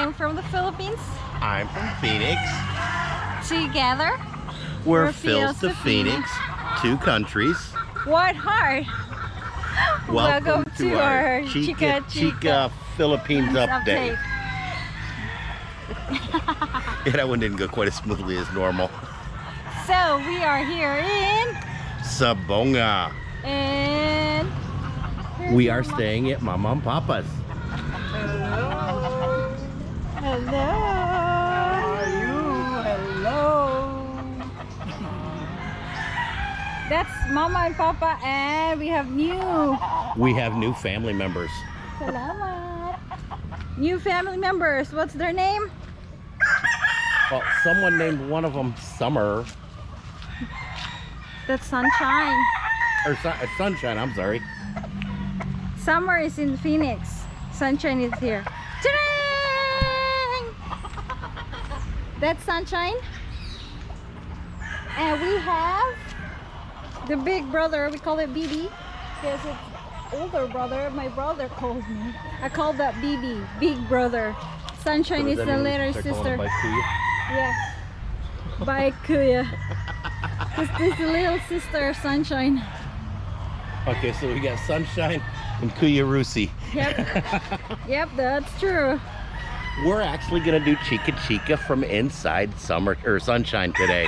I'm from the Philippines. I'm from Phoenix. Together, We're, We're Phil's Phil's to to Phoenix, two countries. what heart? Welcome, to our Chica Chica Chica Philippines update. Update. Yeah, that one didn't go quite as smoothly as normal. So we are here in Sibonga. and We are staying at Mama and Papa's. That's Mama and Papa, and we have new. We have new family members. Salamat. New family members. What's their name? Well, someone named one of them Summer That's Sunshine. or Sun- uh, Sunshine. I'm sorry. Summer is in Phoenix. Sunshine is here. That's Sunshine. And we have the big brother. We call it BB because it's older brother. My brother calls me. I call that BB, big brother. Sunshine is the little sister. Yeah. By Kuya. This is the little sister, Sunshine. Okay, so we got Sunshine and Kuya Rusi. Yep. yep, that's true. We're actually gonna do Chica Chica from inside summer or sunshine today.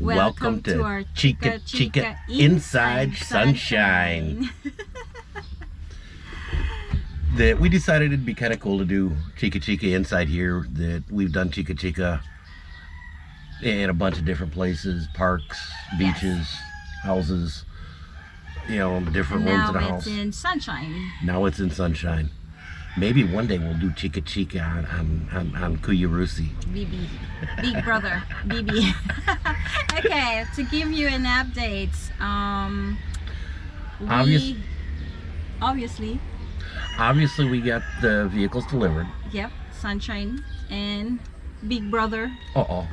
Welcome to our Chica Chica Inside Sunshine. That we decided it'd be kind of cool to do Chica Chica inside here. That we've done Chica Chica in a bunch of different places, parks, beaches, houses. You know, different rooms in now it's house. in sunshine. Now it's in sunshine. Maybe one day we'll do Chica Chica on on, on, on Kuya Rusi. BB. Big brother. BB. okay, to give you an update, um, we, Obvious- obviously, Obviously, we got the vehicles delivered. yep, sunshine and Big Brother. Uh oh.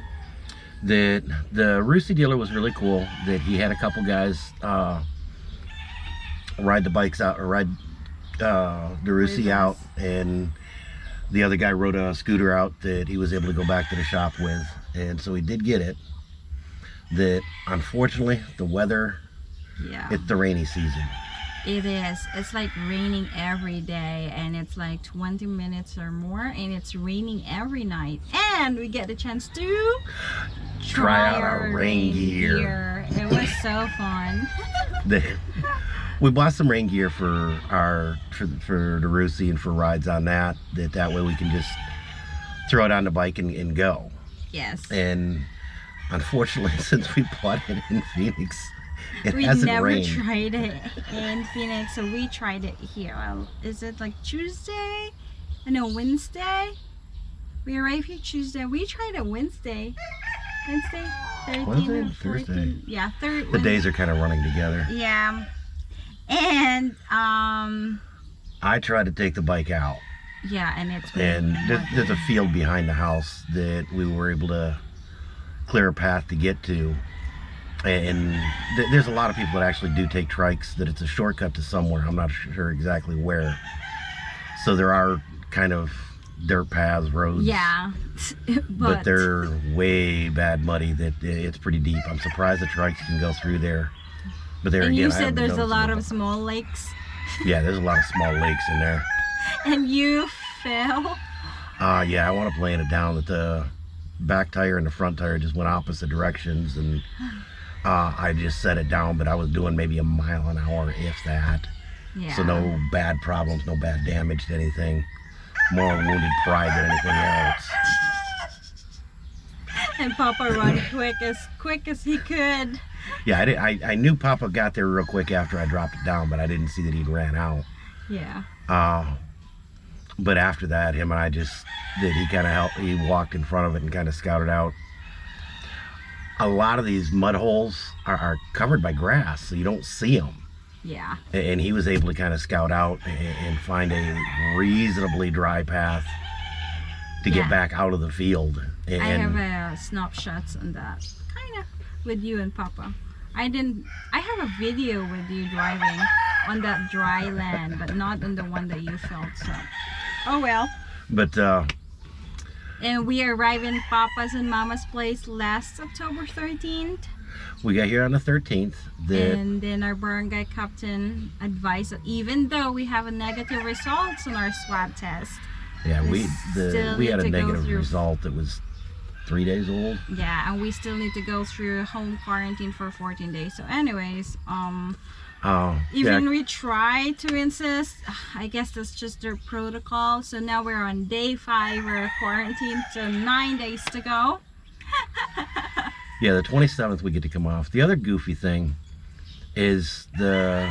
That the Rusi dealer was really cool. That he had a couple guys uh, ride the bikes out or ride uh, the Rusi out, and the other guy rode a scooter out that he was able to go back to the shop with, and so he did get it. That unfortunately, the weather Yeah, it's the rainy season. it is. It's like raining every day, and it's like 20 minutes or more, and it's raining every night. And we get the chance to Try out our rain gear. It was so fun. We bought some rain gear for our for, for the Rusi and for rides on that that that way we can just throw it on the bike and, and go yes. and unfortunately since we bought it in Phoenix it we hasn't never rained tried it in Phoenix, so we tried it here. Well, is it like Tuesday? Uh, No, Wednesday. We arrived here Tuesday. We tried it Wednesday. Wednesday, 13 Wednesday or or 14. Thursday? Yeah, third. the days are kind of running together Yeah, and um, I tried to take the bike out. yeah, and it's and there's, there's a field behind the house that we were able to clear a path to get to. And th- there's a lot of people that actually do take trikes that it's a shortcut to somewhere. I'm not sure exactly where. So there are kind of dirt paths roads. Yeah, but, they're way bad muddy that it's pretty deep. I'm surprised the trikes can go through there but there And again you said there's a lot of small lakes, yeah there's a lot of small lakes in there and you fell. Uh, yeah, I want to plan it down that the back tire and the front tire just went opposite directions, and uh, I just set it down, but I was doing maybe a mile an hour, if that. Yeah. So no bad problems, no bad damage to anything. More wounded pride than anything else. and Papa run quick as quick as he could. Yeah, I, did, I, I knew Papa got there real quick after I dropped it down, but I didn't see that he'd ran out. Yeah. Uh, but after that, him and I just did. He kind of helped. He walked in front of it and kind of scouted out. A lot of these mud holes are, are covered by grass, so you don't see them. Yeah. And he was able to kind of scout out and, find a reasonably dry path to Yeah. get back out of the field. And, I have uh, snapshots on that. Kind of with you and Papa. I didn't. I have a video with you driving on that dry land, but not on the one that you felt. So, oh well. But uh, And we arrived in Papa's and Mama's place last October 13th. we got here on the 13th. That and then our barangay captain advised that even though we have a negative results on our swab test, yeah, we we the we had a negative result that was three days old. yeah, and we still need to go through home quarantine for 14 days. So, anyways, um, Oh, even yeah. we try to insist, I guess that's just their protocol. So now we're on day five, we're quarantined, so nine days to go. Yeah, the 27th we get to come off. The other goofy thing is the.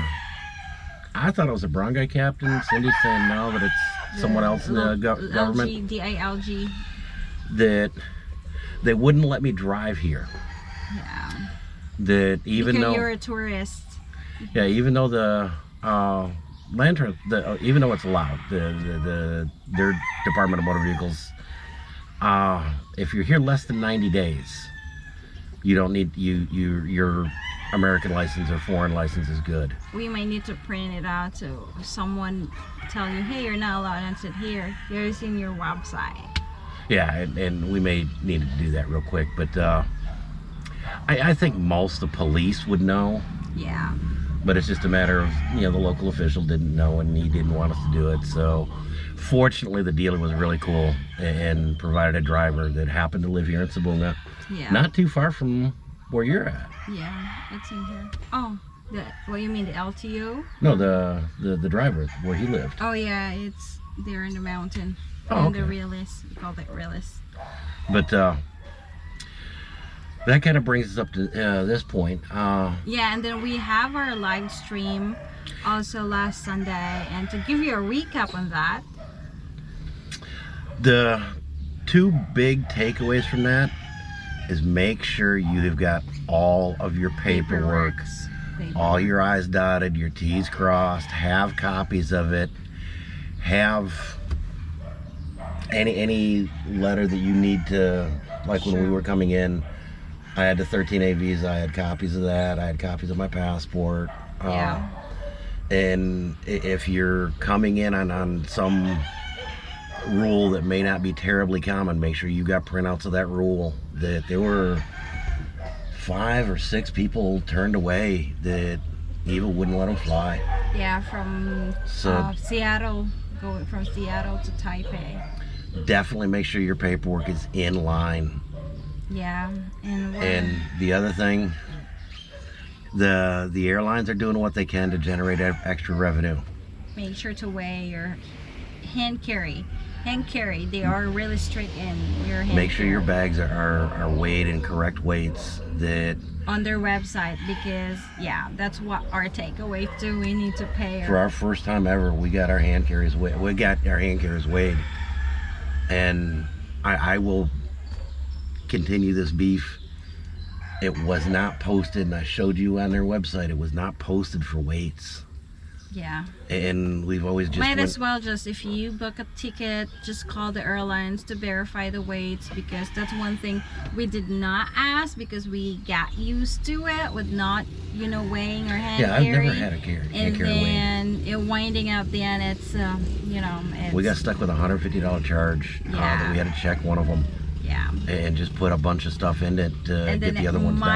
I thought it was a barangay captain. Cindy's saying no, that it's someone The else in the go- government. LG, DILG. That they wouldn't let me drive here. Yeah. That even because though you're a tourist. Yeah, even though the uh, land trans, the, uh, even though it's allowed, the, the, the their Department of Motor Vehicles, uh, if you're here less than 90 days, you don't need you you your American license or foreign license is good. we might need to print it out so someone tell you hey you're not allowed to sit here here's in your website Yeah, and, and we may need to do that real quick, but uh, I, I think most the police would know. yeah. But it's just a matter of you know the local official didn't know and he didn't want us to do it so fortunately the dealer was really cool and provided a driver that happened to live here in Sibonga yeah. Not too far from where you're at. Yeah it's in here. Oh the what you mean the LTO no the the, the driver where he lived. Oh yeah it's there in the mountain Oh, in the okay. realist we call it realist but uh that kind of brings us up to uh, this point uh yeah and then we have our live stream also last Sunday and to give you a recap on that. The two big takeaways from that is make sure you have got all of your paperwork paperworks, all your I's dotted, your T's crossed, have copies of it, have any any letter that you need to like when we were coming in. I had the 13A visa, I had copies of that, I had copies of my passport. uh, yeah and if you're coming in on, on some rule that may not be terribly common, make sure you got printouts of that rule. That there were five or six people turned away that Eva wouldn't let them fly. yeah from So- uh, Seattle going from Seattle to Taipei Definitely make sure your paperwork is in line. Yeah, and the other thing, the the airlines are doing what they can to generate extra revenue. make sure to weigh your hand carry. Hand carry, they are really strict in your hand Make sure your bags are, are, are weighed in correct weights. That on their website because yeah, that's what our takeaway too. We need to pay for our, first time ever, we got our hand carries weighed. We got our hand carriers weighed, and I, I will continue this beef. It was not posted, and I showed you on their website. It was not posted for weights, yeah. and we've always just Might went- as well just if you book a ticket, just call the airlines to verify the weights because that's one thing we did not ask because we got used to it with not, you know, weighing our hand yeah, I've never had a carry, and carry then it winding up then it's um, you know it's, We got stuck with a hundred fifty dollar charge uh, that we had to check one of them yeah. And just put a bunch of stuff in it to and get the other ones down.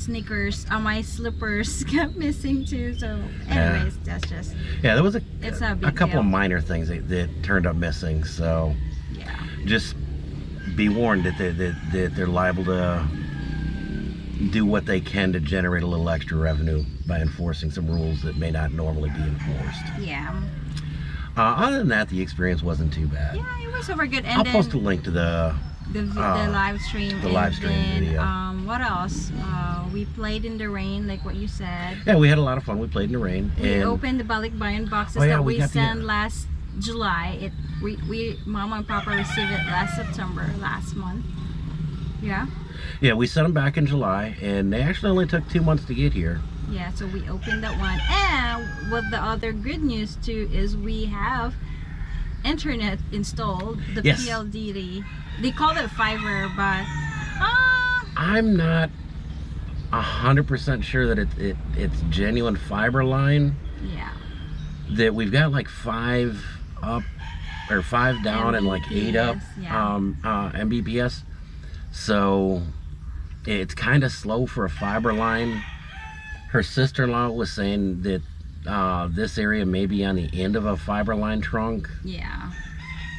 Sneakers uh, my slippers kept missing too so Yeah. anyways that's just Yeah, there was a, It's a a couple deal. of minor things that, that turned up missing. So yeah just be warned that, they, that, that they're liable to do what they can to generate a little extra revenue by enforcing some rules that may not normally be enforced. yeah Uh, other than that, the experience wasn't too bad. yeah it was over good and I'll then post a link to the. The, uh, the live stream the and live stream then, video. um what else uh, we played in the rain like what you said Yeah, we had a lot of fun. We played in the rain. we and opened the balikbayan boxes Oh, yeah, that we we, got the- sent last July. It we, we mama and papa received it last September last month. Yeah, Yeah, we sent them back in July, and they actually only took two months to get here. yeah. So we opened that one, and what the other good news too is we have internet installed. The Yes. PLDT. They call it fiber, but uh, I'm not a hundred percent sure that it, it it's genuine fiber line. yeah, That we've got like five up or five down and like eight up Mbps, yeah. um, uh, Mbps. So it's kind of slow for a fiber line. Her sister-in-law was saying that uh, this area may be on the end of a fiber line trunk, Yeah.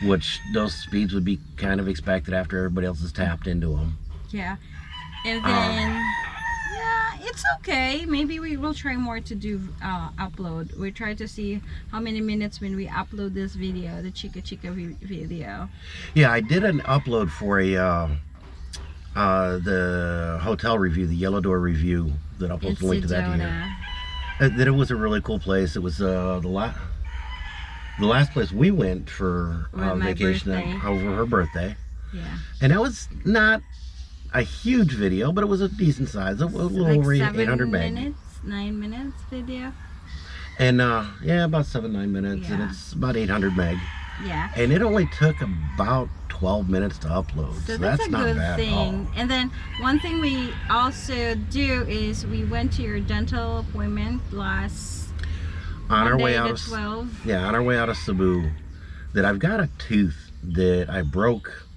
which those speeds would be kind of expected after everybody else has tapped into them. Yeah. And Um, then yeah, it's okay. Maybe we will try more to do uh, upload. We try to see how many minutes when we upload this video, the Chica Chica video. Yeah, I did an upload for a uh, uh, the hotel review, the Yellow Door review that I'll post a link to that here. Uh, that it was a really cool place. It was uh, the last the last place we went for uh, vacation birthday. over her birthday, Yeah. and that was not a huge video, but it was a decent size, a, a little like over seven 800 meg, minutes, nine minutes video. and uh, yeah, about seven nine minutes, and it's about 800 meg, Yeah. and it only took about 12 minutes to upload, so, So that's, a not good bad thing. And then one thing we also do is we went to your dental appointment last On our way out of 12th. yeah, on our way out of Cebu, that I've got a tooth that I broke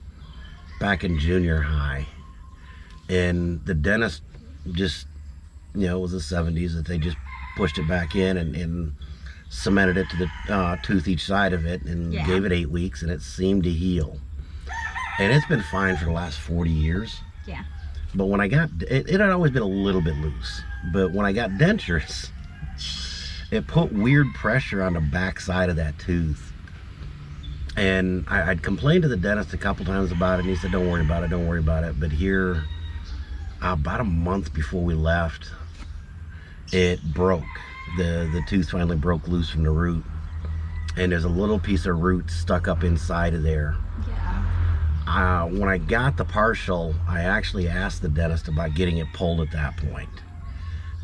back in junior high, and the dentist just, you know, it was the '70s that they just pushed it back in and, and cemented it to the uh, tooth each side of it and Yeah. gave it eight weeks, and it seemed to heal, and it's been fine for the last 40 years. Yeah. But when I got it, it had always been a little bit loose. But when I got dentures, it put weird pressure on the back side of that tooth. And I, I'd complained to the dentist a couple times about it, and he said, "Don't worry about it, don't worry about it." But here, about a month before we left, it broke. The The tooth finally broke loose from the root, and there's a little piece of root stuck up inside of there Yeah. uh, when I got the partial, I actually asked the dentist about getting it pulled at that point,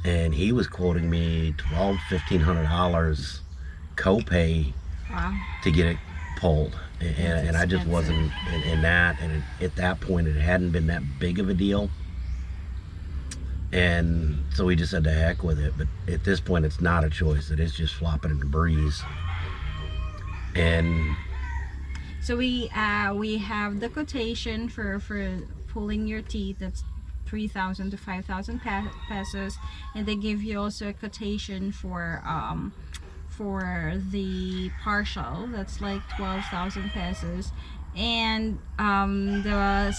and he was quoting me twelve, fifteen hundred dollars copay Wow. to get it pulled, and, and I just wasn't in, in that. And it, at that point, it hadn't been that big of a deal, and so we just said to heck with it. But at this point, it's not a choice; it is just flopping in the breeze. And So we uh we have the quotation for for pulling your teeth. That's three thousand to five thousand pesos, and they give you also a quotation for um for the partial. That's like twelve thousand pesos, and um the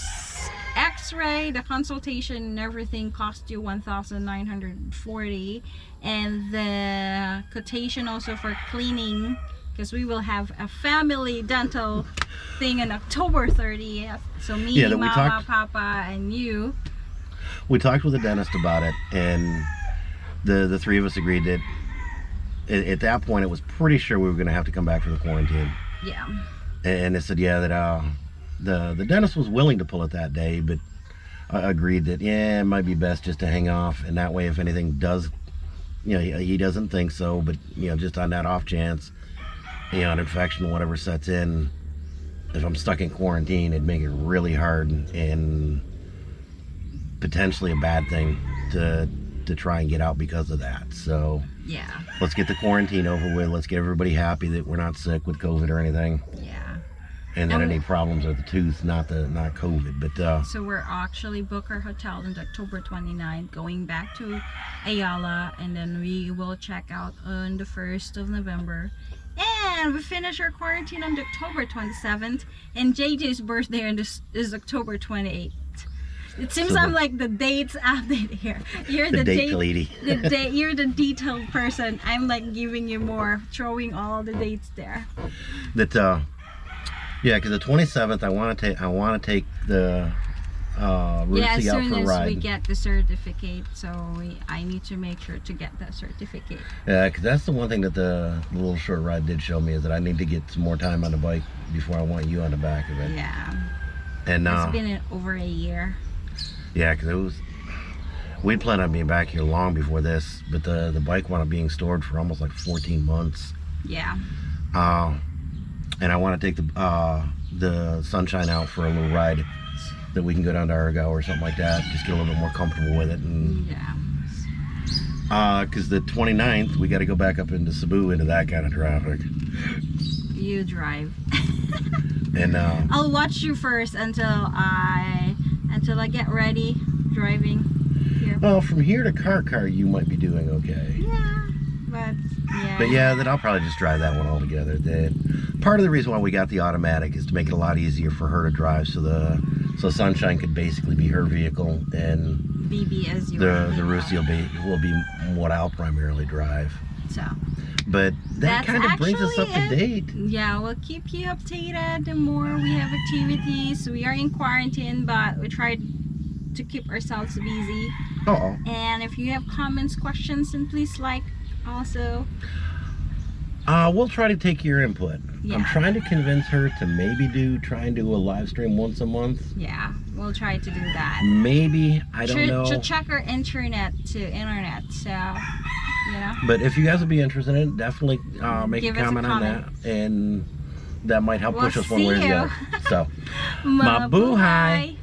X-ray, the consultation, and everything cost you one thousand nine hundred forty, and the quotation also for cleaning because we will have a family dental thing on October 30th. So me, Yeah, Mama, talked- Papa, and you. we talked with the dentist about it and the the three of us agreed that at, at that point it was pretty sure we were going to have to come back for the quarantine Yeah. and they said yeah that uh the the dentist was willing to pull it that day but uh, agreed that yeah it might be best just to hang off and that way if anything does you know he, he doesn't think so but you know just on that off chance you know an infection whatever sets in if i'm stuck in quarantine it'd make it really hard and potentially a bad thing to to try and get out because of that so Yeah. let's get the quarantine over with let's get everybody happy that we're not sick with covid or anything Yeah. And then Um, any problems with the tooth not the not covid but uh So we're actually book our hotel on October 29th, going back to Ayala, and then we will check out on the 1st of November. And we finish our quarantine on October 27th, and JJ's birthday is October 28th. It seems So the- I'm like the dates update here. You're the, the, date date lady the day you're the detailed person i'm like giving you more throwing all the dates there that uh yeah because the 27th i want to take i want to take the uh yeah as Rusi out soon for a as ride. we get the certificate so we, i need to make sure to get that certificate. Yeah because that's the one thing that the, little short ride did show me is that i need to get some more time on the bike before i want you on the back of it. Yeah. And uh it's been over a year. Yeah, because it was. We planned on being back here long before this, but the the bike wound up being stored for almost like 14 months. yeah. Uh, and I want to take the uh, the sunshine out for a little ride that we can go down to Argao or something like that. Just get a little bit more comfortable with it. And yeah because the 29th, we got to go back up into Cebu into that kind of traffic. you drive. And uh, I'll watch you first until I until I get ready driving here. well, from here to Carcar, you might be doing okay. Yeah, but yeah. But yeah, then I'll probably just drive that one altogether. That part of the reason why we got the automatic is to make it a lot easier for her to drive, so the so Sunshine could basically be her vehicle, and BB as you the the Rusi will be will be what I'll primarily drive. So But that kind of brings us up to date. yeah, we'll keep you updated the more we have activities. We are in quarantine, but we try to keep ourselves busy. Oh, And if you have comments, questions, then please like also. uh, we'll try to take your input. I'm trying to convince her to maybe do try and do a live stream once a month. Yeah, we'll try to do that. Maybe I don't to, know. to check our internet to internet. So, you know. But if you guys would be interested in it, definitely uh, make Give a us a comment on that, and that might help We'll push us one way or the other. So, Mabuhay.